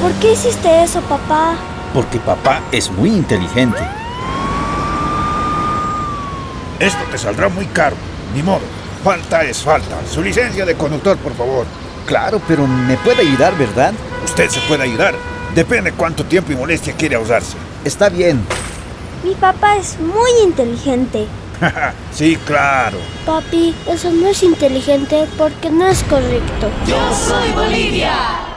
¿Por qué hiciste eso, papá? Porque papá es muy inteligente. Esto te saldrá muy caro. Ni modo. Falta es falta. Su licencia de conductor, por favor. Claro, pero me puede ayudar, ¿verdad? Usted se puede ayudar. Depende cuánto tiempo y molestia quiere usarse. Está bien. Mi papá es muy inteligente. sí, claro. Papi, eso no es inteligente porque no es correcto. Yo soy Bolivia.